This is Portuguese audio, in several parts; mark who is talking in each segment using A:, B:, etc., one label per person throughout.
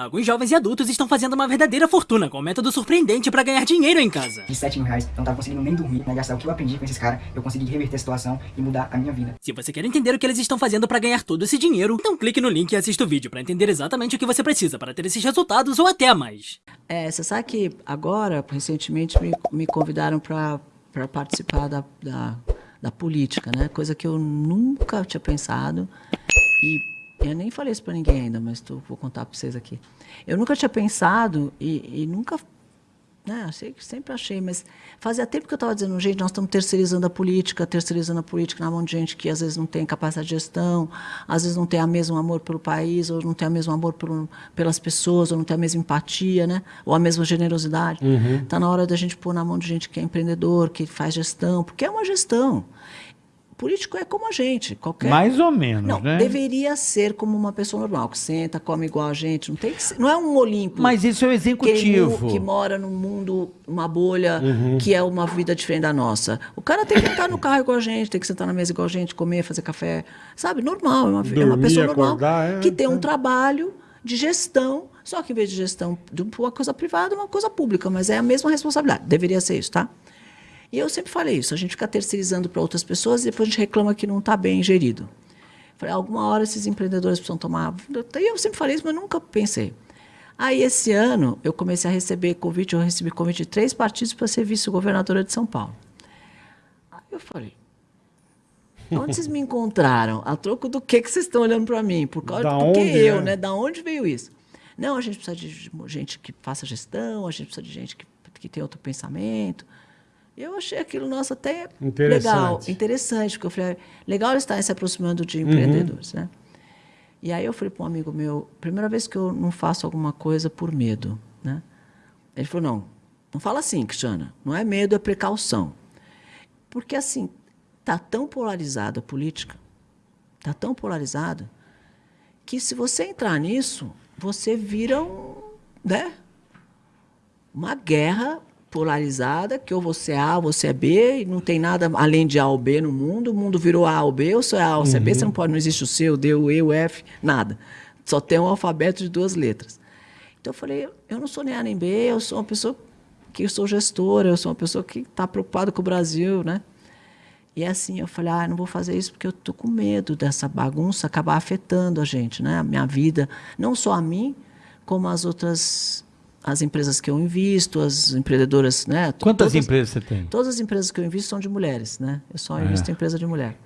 A: Alguns jovens e adultos estão fazendo uma verdadeira fortuna com um método surpreendente para ganhar dinheiro em casa.
B: De 7 mil reais, eu não tava conseguindo nem dormir, né? Gastar o que eu aprendi com esses caras, eu consegui reverter a situação e mudar a minha vida.
A: Se você quer entender o que eles estão fazendo para ganhar todo esse dinheiro, então clique no link e assista o vídeo para entender exatamente o que você precisa para ter esses resultados ou até mais.
C: É, você sabe que agora, recentemente, me, me convidaram para participar da, da, da política, né? Coisa que eu nunca tinha pensado. E eu nem falei isso para ninguém ainda, mas tô, vou contar para vocês aqui. Eu nunca tinha pensado e, e nunca. Né, sei, sempre achei, mas fazia tempo que eu estava dizendo, gente, nós estamos terceirizando a política, terceirizando a política na mão de gente que às vezes não tem capacidade de gestão, às vezes não tem o mesmo amor pelo país, ou não tem o mesmo amor pelo, pelas pessoas, ou não tem a mesma empatia, né, ou a mesma generosidade. Está uhum. Tá na hora da gente pôr na mão de gente que é empreendedor, que faz gestão, porque é uma gestão político é como a gente, qualquer.
D: Mais ou menos,
C: não,
D: né?
C: Deveria ser como uma pessoa normal, que senta, come igual a gente, não tem ser, não é um Olimpo.
D: Mas isso é o executivo
C: que, que mora num mundo, uma bolha uhum. que é uma vida diferente da nossa. O cara tem que estar no carro igual a gente, tem que sentar na mesa igual a gente, comer, fazer café, sabe? Normal, é uma, Dormir, é uma pessoa normal acordar, é, que tem um é. trabalho de gestão, só que em vez de gestão de uma coisa privada, uma coisa pública, mas é a mesma responsabilidade. Deveria ser isso, tá? E eu sempre falei isso, a gente fica terceirizando para outras pessoas e depois a gente reclama que não está bem gerido. Falei, alguma hora esses empreendedores precisam tomar... E eu sempre falei isso, mas nunca pensei. Aí, esse ano, eu comecei a receber convite, eu recebi convite de três partidos para ser vice-governadora de São Paulo. Aí eu falei, onde vocês me encontraram? A troco do que, que vocês estão olhando para mim? Por causa da do que eu, é? né? Da onde veio isso? Não, a gente precisa de gente que faça gestão, a gente precisa de gente que, que tenha outro pensamento. Eu achei aquilo, nossa, até legal, interessante, porque eu falei, legal estar se aproximando de empreendedores, uhum. né? E aí eu falei para um amigo meu, primeira vez que eu não faço alguma coisa por medo, né? Ele falou, não, não fala assim, Cristiana, não é medo, é precaução. Porque, assim, tá tão polarizada a política, tá tão polarizada, que se você entrar nisso, você vira um, né? uma guerra polarizada, que ou você é A ou você é B, e não tem nada além de A ou B no mundo, o mundo virou A ou B, ou você é A ou você é B, você não uhum. pode, não existe o C, o D, o E, o F, nada. Só tem um alfabeto de duas letras. Então eu falei, eu não sou nem A nem B, eu sou uma pessoa que eu sou gestora, eu sou uma pessoa que está preocupada com o Brasil, né? E assim, eu falei, ah, não vou fazer isso porque eu tô com medo dessa bagunça acabar afetando a gente, né? A minha vida, não só a mim, como as outras as empresas que eu invisto, as empreendedoras, né?
D: Quantas todas, empresas você tem?
C: Todas as empresas que eu invisto são de mulheres, né? Eu só é. invisto em empresa de mulher.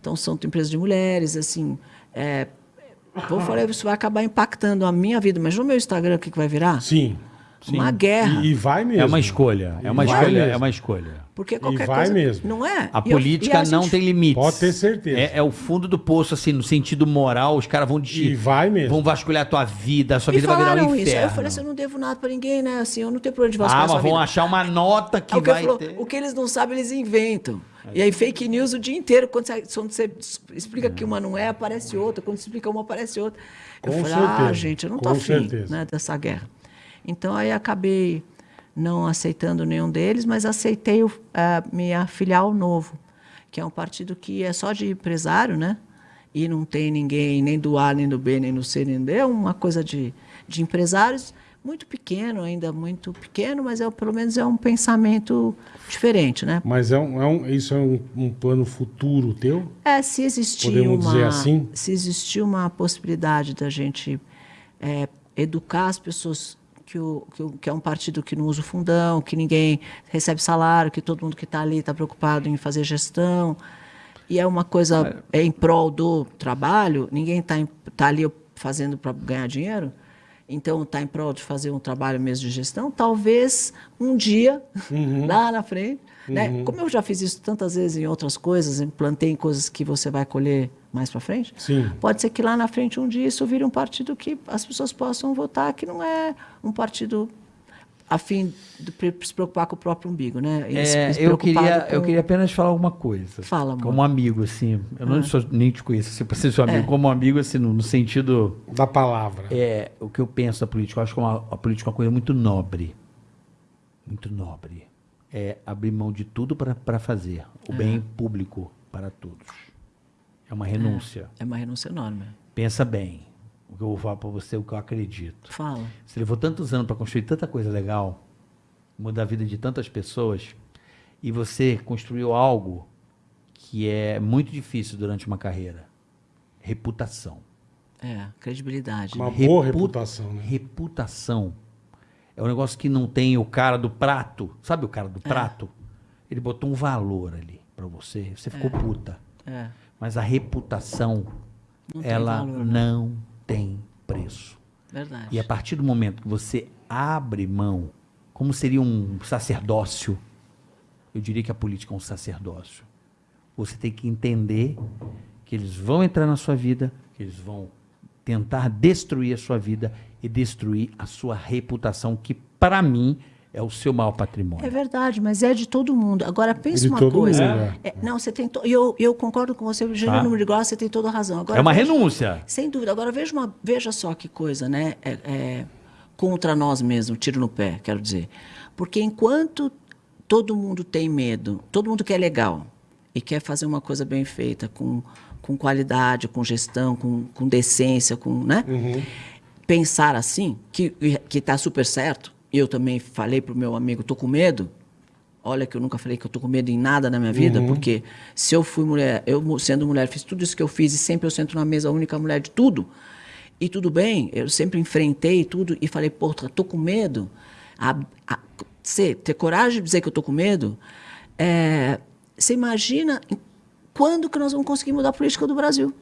C: Então são empresas de mulheres, assim. É, vou falar, isso vai acabar impactando a minha vida, mas no meu Instagram o que, que vai virar?
D: Sim. Sim.
C: Uma guerra.
D: E, e, vai mesmo. É uma escolha. É uma escolha. Mesmo. É uma escolha.
C: Porque qualquer
D: e vai
C: coisa.
D: mesmo.
C: Não é?
D: A e política eu, não tem limites.
E: Pode ter certeza.
D: É, é, o fundo do poço, assim, no sentido moral, os caras vão
E: te. E vai mesmo.
D: Vão vasculhar a tua vida, a sua Me vida vai virar um inferno. Isso. Aí
C: eu falei assim: eu não devo nada pra ninguém, né? Assim, eu não tenho problema de vasculhar.
D: Ah, mas vão vida. achar uma nota que vai. Falou,
C: ter... O que eles não sabem, eles inventam. E aí, fake news o dia inteiro. Quando você, quando você explica que uma não é, aparece outra. Quando você explica uma, aparece outra. Eu Com falei, ah, certeza. ah, gente, eu não tô Com afim né, dessa guerra. Então, aí acabei não aceitando nenhum deles, mas aceitei o, a minha filial novo, que é um partido que é só de empresário, né? E não tem ninguém nem do A, nem do B, nem do C, nem do D. É uma coisa de, de empresários muito pequeno, ainda muito pequeno, mas é, pelo menos é um pensamento diferente, né?
E: Mas é um, é um isso é um, um, plano futuro teu?
C: É, se existir Podemos uma, dizer assim? se existir uma possibilidade da gente é, educar as pessoas que, o, que, o, que é um partido que não usa o fundão, que ninguém recebe salário, que todo mundo que está ali está preocupado em fazer gestão. E é uma coisa é em prol do trabalho, ninguém está tá ali fazendo para ganhar dinheiro. Então, está em prol de fazer um trabalho mesmo de gestão. Talvez um dia, uhum. lá na frente, né? Uhum. Como eu já fiz isso tantas vezes em outras coisas, plantei em coisas que você vai colher mais para frente,
E: Sim.
C: pode ser que lá na frente um dia isso vire um partido que as pessoas possam votar, que não é um partido a fim de se preocupar com o próprio umbigo, né?
D: É, eu queria, com... eu queria apenas falar alguma coisa.
C: Fala, amor.
D: Como amigo, assim. Eu não ah. sou, nem te conheço, assim, para ser seu amigo, é. como amigo, assim, no, no, sentido...
E: Da palavra.
D: É, o que eu penso da política. Eu acho que uma, a política é uma coisa muito nobre. Muito nobre é abrir mão de tudo para fazer o bem público para todos. É uma renúncia.
C: É, é uma renúncia enorme.
D: Pensa bem. o que eu vou falar para você, o que eu acredito.
C: Fala.
D: Você levou tantos anos para construir tanta coisa legal, mudar a vida de tantas pessoas, e você construiu algo que é muito difícil durante uma carreira: reputação.
C: É, credibilidade.
E: Uma
C: né?
E: boa
D: Repu-
E: reputação, né?
D: Reputação. É um negócio que não tem o cara do prato. Sabe o cara do prato? Ele botou um valor ali pra você. Você ficou puta.
C: É.
D: Mas a reputação,
C: Não
D: ela
C: valor, né?
D: não tem preço.
C: Verdade.
D: E a partir do momento que você abre mão, como seria um sacerdócio, eu diria que a política é um sacerdócio. Você tem que entender que eles vão entrar na sua vida, que eles vão tentar destruir a sua vida e destruir a sua reputação, que para mim é o seu maior patrimônio.
C: É verdade, mas é de todo mundo. Agora, pensa
E: De
C: uma
E: todo
C: coisa.
E: mundo,
C: É, não, você tem. To... Eu, eu concordo com você, Eugênio
D: Tá.
C: Número de Grossa, você tem toda a razão. Agora,
D: é uma
C: veja-
D: renúncia.
C: Sem dúvida. Agora, veja, uma, veja só que coisa, né? É, é, contra nós mesmos, tiro no pé, quero dizer. Porque enquanto todo mundo tem medo, todo mundo quer legal e quer fazer uma coisa bem feita, com, com qualidade, com gestão, com, com decência, com, né? Pensar assim, que que está super certo. Eu também falei para o meu amigo, tô com medo. Olha que eu nunca falei que eu tô com medo em nada na minha vida, porque se eu fui mulher, eu sendo mulher, fiz tudo isso que eu fiz e sempre eu sento na mesa, a única mulher de tudo. E tudo bem, eu sempre enfrentei tudo e falei, pô, tô com medo. A, a- ser- ter coragem de dizer que eu tô com medo, é, você imagina em- quando que nós vamos conseguir mudar a política do Brasil?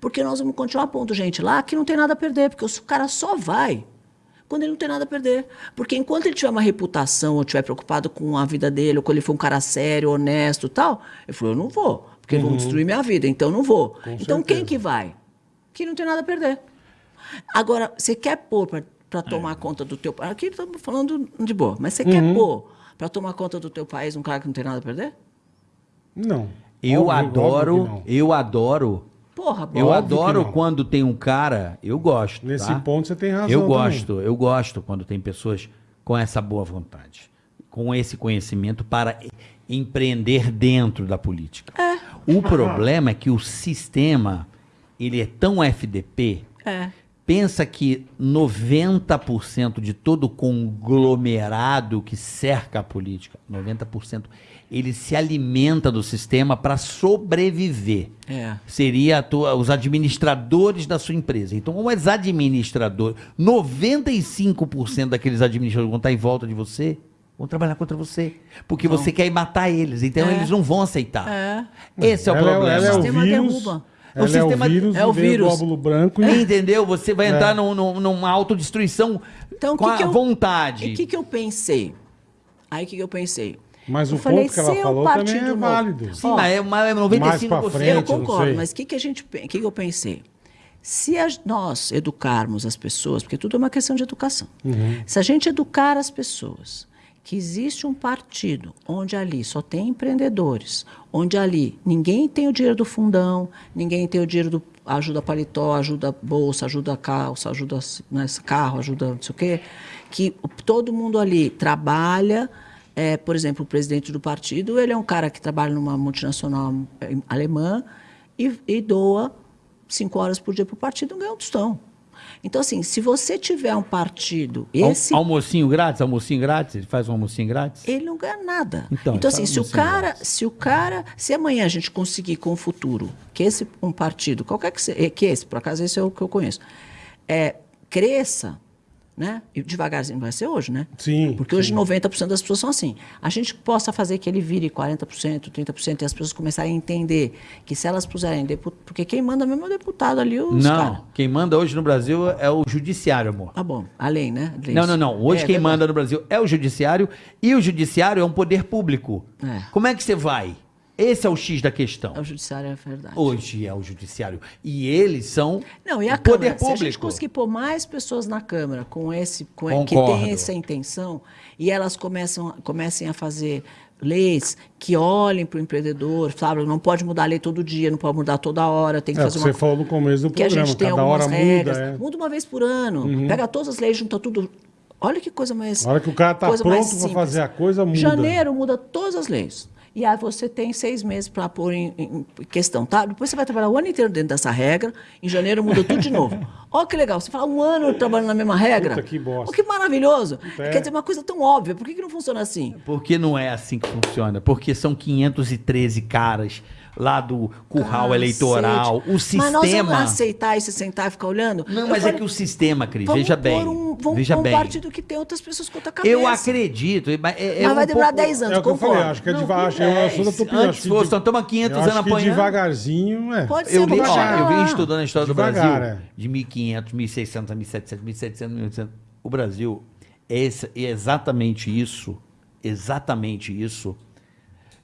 C: Porque nós vamos continuar pondo gente lá que não tem nada a perder, porque o cara só vai quando ele não tem nada a perder. Porque enquanto ele tiver uma reputação, ou estiver preocupado com a vida dele, ou quando ele for um cara sério, honesto e tal, ele falou, eu não vou, porque vão destruir minha vida, então eu não vou. então quem
E: certeza.
C: que vai? Que não tem nada a perder. Agora, você quer pôr para tomar conta do teu país, aqui estamos falando de boa, mas você quer pôr para tomar conta do teu país um cara que não tem nada a perder?
E: Não.
D: Eu
E: Óbvio-
D: adoro, eu adoro,
C: Porra,
D: eu adoro quando tem um cara, eu gosto.
E: Nesse
D: tá?
E: ponto você tem razão.
D: Eu
E: também.
D: gosto, eu gosto quando tem pessoas com essa boa vontade, com esse conhecimento para empreender dentro da política. O problema é que o sistema, ele é tão FDP,
C: É.
D: pensa que 90% de todo o conglomerado que cerca a política, 90%, ele se alimenta do sistema para sobreviver
C: É.
D: seria a tua- os administradores da sua empresa. Então, os administradores, 95% daqueles administradores vão estar em volta de você, vão trabalhar contra você. Porque você quer ir matar eles. Então,
C: É.
D: eles não vão aceitar.
C: É.
D: Esse é o
E: Ela
D: problema.
E: ela é
C: O
E: o
C: sistema
E: vírus.
C: derruba.
D: O
E: Ela é
D: sistema-
E: o vírus,
C: é o vírus.
E: glóbulo branco e...
D: Entendeu? Você vai
E: É.
D: entrar num- num- numa autodestruição
C: Então,
D: com
C: que
D: a
C: que eu-
D: vontade.
C: E o que, que eu pensei? Aí o que, que eu pensei?
E: Mas
C: Eu
E: o
C: falei,
E: ponto que ela
C: é
E: falou também
C: partido
E: é
C: novo-
E: válido.
D: Sim,
C: Ó,
D: mas é uma- é 95%.
E: mais pra frente,
C: Eu concordo, mas o que, que a gente, o que, que eu pensei? Se a- nós educarmos as pessoas, porque tudo é uma questão de educação.
E: Uhum.
C: Se a gente educar as pessoas que existe um partido onde ali só tem empreendedores, onde ali ninguém tem o dinheiro do fundão, ninguém tem o dinheiro do ajuda paletó, ajuda bolsa, ajuda calça, ajuda né, carro, ajuda não sei o quê, que todo mundo ali trabalha. É, por exemplo, o presidente do partido, ele é um cara que trabalha numa multinacional é, alemã e, e doa cinco horas por dia para o partido e ganha um tostão. Então, assim, se você tiver um partido, esse
D: Almocinho grátis, almocinho grátis, ele faz um almocinho grátis.
C: ele não ganha nada.
D: Então,
C: Então, assim, se o cara, se o cara, se amanhã a gente conseguir com o futuro, que esse um partido, qualquer que seja, que esse, por acaso esse é o que eu conheço, é, cresça, né? E devagarzinho vai ser hoje, né?
E: Sim,
C: Porque hoje
E: sim.
C: 90% das pessoas são assim. A gente possa fazer que ele vire 40%, 30% e as pessoas começarem a entender que se elas puserem deputado, porque quem manda mesmo é o deputado ali, os
D: Não,
C: caras.
D: quem manda hoje no Brasil é o judiciário, amor.
C: Ah, bom, a lei, né? Leis.
D: Não, não, não. Hoje
C: É,
D: quem
C: verdade.
D: manda no Brasil é o judiciário e o judiciário é um poder público.
C: É.
D: Como é que você vai? Esse é o X da questão.
C: É o judiciário, é verdade.
D: Hoje é o judiciário. E eles são
C: Não, e a
D: o poder
C: Câmara, se a gente
D: público.
C: conseguir pôr mais pessoas na Câmara com esse, com que tem essa intenção, e elas começam, comecem a fazer leis que olhem para o empreendedor, sabe? Não pode mudar a lei todo dia, não pode mudar toda hora, tem que
E: É
C: fazer uma
E: você falou no começo do
C: que a
E: programa.
C: gente tem
E: Cada
C: algumas
E: hora
C: regras.
E: muda, é.
C: Muda uma vez por ano. Pega todas as leis, junta tudo. Olha que coisa mais.
E: A hora que o cara tá
C: mais
E: pronto
C: simples.
E: fazer a coisa, muda.
C: Janeiro muda todas as leis. E aí você tem seis meses para pôr em, em, questão, tá? Depois você vai trabalhar o ano inteiro dentro dessa regra. Em janeiro muda tudo de novo. Olha que legal. Você fala um ano trabalhando na mesma regra.
E: Puta, que bosta.
C: Oh, que maravilhoso.
E: É.
C: Quer dizer, uma coisa tão óbvia. Por que, que não funciona assim?
D: Porque não é assim que funciona. Porque são 513 caras lá do curral eleitoral. O sistema.
C: Mas nós vamos aceitar e se sentar e ficar olhando?
D: Não,
C: Eu
D: mas
C: falei,
D: é que o sistema, Cris,
C: vamos
D: veja bem.
C: Um, vamos
D: veja
C: pôr um
D: bem.
C: partido que tem outras pessoas com outra cabeça.
D: Eu acredito. Mas, é, é
C: Mas
D: um
C: vai demorar
D: pouco-
C: 10 anos,
E: É o que eu falei, acho que é devagar.
D: que
E: Eu sou da tua opinião.
D: Antes
E: acho que
D: fosse,
E: de-
D: nós estamos há 500
E: eu
D: anos apanhando.
E: devagarzinho, é.
C: Pode ser,
D: Eu, li, ó, eu vim estudando a história
E: Devagar,
D: do Brasil
E: é.
D: de 1500, 1600, 1700, 1700, 1800. O Brasil é, esse- é exatamente isso. Exatamente isso.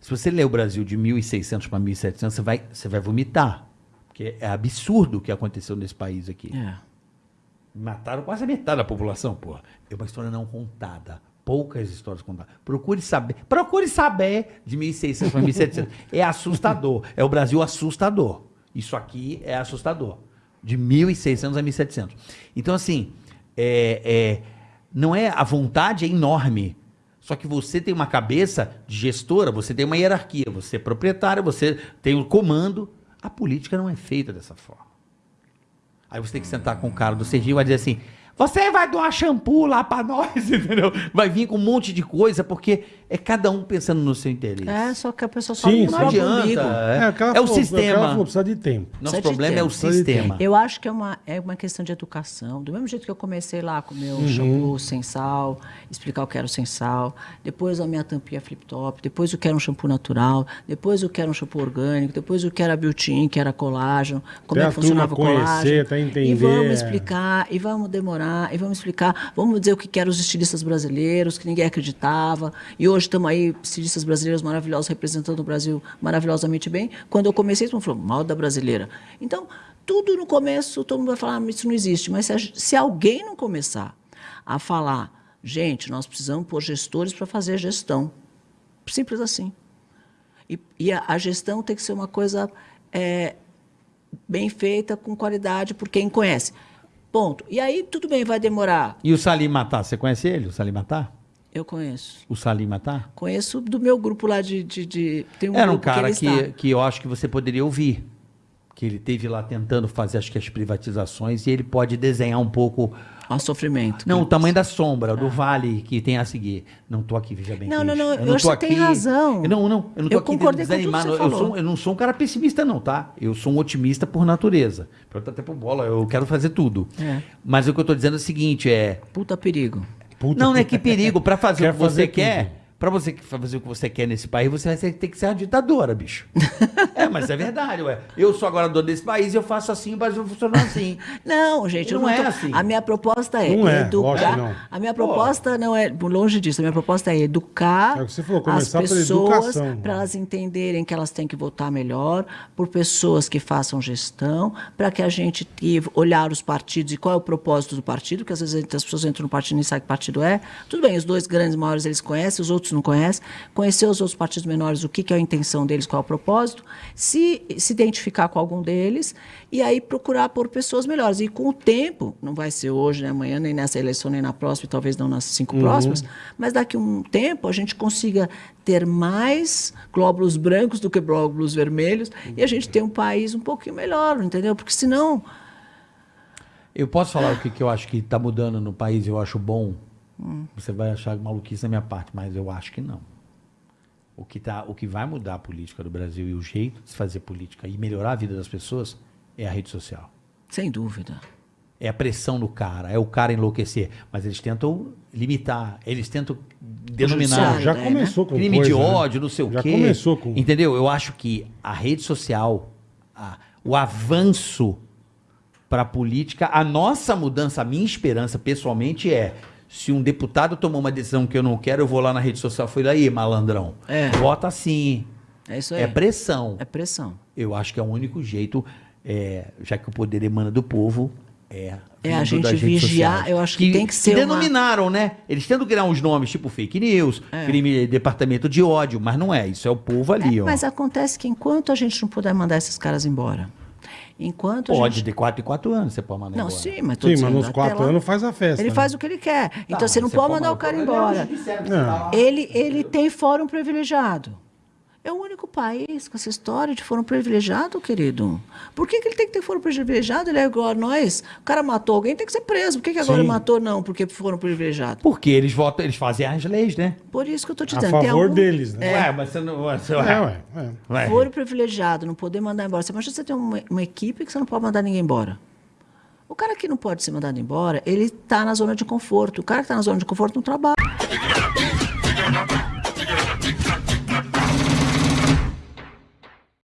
D: Se você ler o Brasil de 1600 para 1700, você vai, você vai vomitar. Porque é absurdo o que aconteceu nesse país aqui.
C: É.
D: Mataram quase a metade da população, porra. É uma história não contada. Poucas histórias contadas. Procure saber. Procure saber de 1600 para 1700. É assustador. É o Brasil assustador. Isso aqui é assustador. De 1600 a 1700. Então, assim, é, é, não é a vontade é enorme. Só que você tem uma cabeça de gestora, você tem uma hierarquia, você é proprietário, você tem o comando. A política não é feita dessa forma. Aí você tem que sentar com o cara do Serginho e vai dizer assim: você vai doar shampoo lá pra nós, entendeu? Vai vir com um monte de coisa, porque é cada um pensando no seu interesse.
C: É, só que a pessoa só
E: Sim.
D: Não adianta. É,
E: ela
D: é o sistema.
E: falou, precisa de tempo.
D: Nosso
C: Precisa
D: problema é o sistema.
C: Eu acho que é uma, é uma questão de educação. Do mesmo jeito que eu comecei lá com o meu
E: Uhum.
C: shampoo sem sal, explicar o que era o sem sal, depois a minha tampinha flip-top, depois o que era um shampoo natural, depois o que era um shampoo orgânico, depois o que era biotin, que era colágeno, como
E: Até
C: é que funcionava o colágeno.
E: até
C: E
E: entender,
C: vamos
E: é.
C: explicar, e vamos demorar, e vamos explicar, vamos dizer o que que eram os estilistas brasileiros, que ninguém acreditava, e hoje estamos aí, estilistas brasileiros maravilhosos, representando o Brasil maravilhosamente bem. Quando eu comecei, todo mundo falou, mal da brasileira. Então, tudo no começo, todo mundo vai falar, "Ah, isso não existe. Mas se, se alguém não começar a falar, gente, nós precisamos pôr gestores para fazer gestão. Simples assim. E, e a, a gestão tem que ser uma coisa é, bem feita, com qualidade, por quem conhece. Ponto. E aí, tudo bem, vai demorar.
D: E o Salim Matar, você conhece ele, o Salim Matar?
C: Eu conheço.
D: O Salim Matar?
C: Conheço do meu grupo lá de. de, de- tem um
D: Era um cara que,
C: está.
D: que eu acho que você poderia ouvir. Que ele teve lá tentando fazer, acho que as privatizações, e ele pode desenhar um pouco.
C: Ó, sofrimento.
D: Não, o tamanho da sombra, do vale que tem a seguir. Não tô aqui, veja bem.
C: Não, não, não,
D: Eu tô
C: que você tem razão.
D: Eu não, não, eu não tô
C: Eu
D: aqui
C: concordei com tudo que você
D: Eu, sou, eu não sou um cara pessimista, não, tá? Eu sou um otimista por natureza. Pergunta até pro bola, eu quero fazer tudo.
C: É.
D: Mas o que eu tô dizendo é o seguinte: é.
C: Puta perigo.
E: Puta
D: Não, não é que perigo. Pra fazer
E: Quer
D: o que você
E: fazer
D: quer,
E: tudo.
D: Pra você que- fazer o que você quer nesse país, você vai ter que ser uma ditadora, bicho. é, mas é verdade, ué. Eu sou agora dono desse país, eu faço assim, mas eu funciono assim.
C: Não, gente,
D: Não
C: não,
D: é
C: tô-
D: assim.
C: A minha proposta é
E: Não é,
C: educar.
E: lógico que não.
C: A minha proposta não é longe disso. A minha proposta é educar
E: É o que você falou,
C: as pessoas
E: educação.
C: para elas entenderem que elas têm que votar melhor, por pessoas que façam gestão, para que a gente e olhar os partidos e qual é o propósito do partido, que às vezes as pessoas entram no partido e nem sabem que partido é. Tudo bem, os dois grandes maiores eles conhecem, os outros não conhecem. Conhecer os outros partidos menores, o que, que é a intenção deles, qual é o propósito, se, se identificar com algum deles e aí procurar por pessoas melhores. E com o tempo, não vai ser hoje, nem amanhã, nem nessa eleição, nem na próxima, e talvez não nas cinco próximas, mas daqui a um tempo a gente consiga ter mais glóbulos brancos do que glóbulos vermelhos e a gente ter um país um pouquinho melhor, entendeu? Porque senão.
D: Eu posso falar o que, que eu acho que está mudando no país e eu acho bom?
C: Hum.
D: Você vai achar maluquice da minha parte, mas eu acho que não. O que, tá, o que vai mudar a política do Brasil e o jeito de se fazer política e melhorar a vida das pessoas é a rede social.
C: Sem dúvida.
D: É a pressão do cara, é o cara enlouquecer. Mas eles tentam limitar, eles tentam denominar.
E: Já
C: né?
E: começou com
D: crime
E: coisa,
D: de
E: né?
D: ódio, não sei o
E: Já
D: quê.
E: começou com...
D: Entendeu? Eu acho que a rede social, a- o avanço para a política, a nossa mudança, a minha esperança pessoalmente é se um deputado tomou uma decisão que eu não quero, eu vou lá na rede social, foi daí, malandrão.
C: É.
D: Vota sim.
C: É isso aí.
D: É pressão.
C: É pressão.
D: Eu acho que é o único jeito, é, já que o poder emana do povo, é.
C: É a gente vigiar,
D: sociais.
C: eu acho que tem que ser uma-
D: denominaram, né? Eles tentam criar uns nomes tipo fake news,
C: É.
D: crime, departamento de ódio, mas não é. Isso é o povo ali,
C: É,
D: ó.
C: mas acontece que enquanto a gente não puder mandar esses caras embora, enquanto a
D: Pode,
C: gente...
D: de 4 em 4 anos você pode mandar
C: Não,
D: embora.
C: sim, mas
E: Sim,
C: dizendo,
E: mas nos
C: até
E: quatro
C: lá,
E: anos faz a festa.
C: Ele
E: né?
C: faz o que ele quer. Então
D: Tá,
C: você não pode mandar o cara embora.
E: Não.
C: Ele, ele tem fórum privilegiado. É o único país com essa história de foro privilegiado, querido. Por que, que ele tem que ter foro privilegiado? Ele é igual a nós. O cara matou alguém, tem que ser preso. Por que, que agora
E: Sim.
C: matou não? Porque foram privilegiados.
D: Porque eles votam, eles fazem as leis, né?
C: Por isso que eu estou te
E: A
C: dizendo. tem
E: favor
C: algum-
E: deles, né?
C: É.
D: Ué, mas você não. Você,
E: É, ué. é.
D: ué.
C: Foro privilegiado, não poder mandar embora. Você imagina você ter uma, uma equipe que você não pode mandar ninguém embora. O cara que não pode ser mandado embora, ele está na zona de conforto. O cara que está na zona de conforto não trabalha.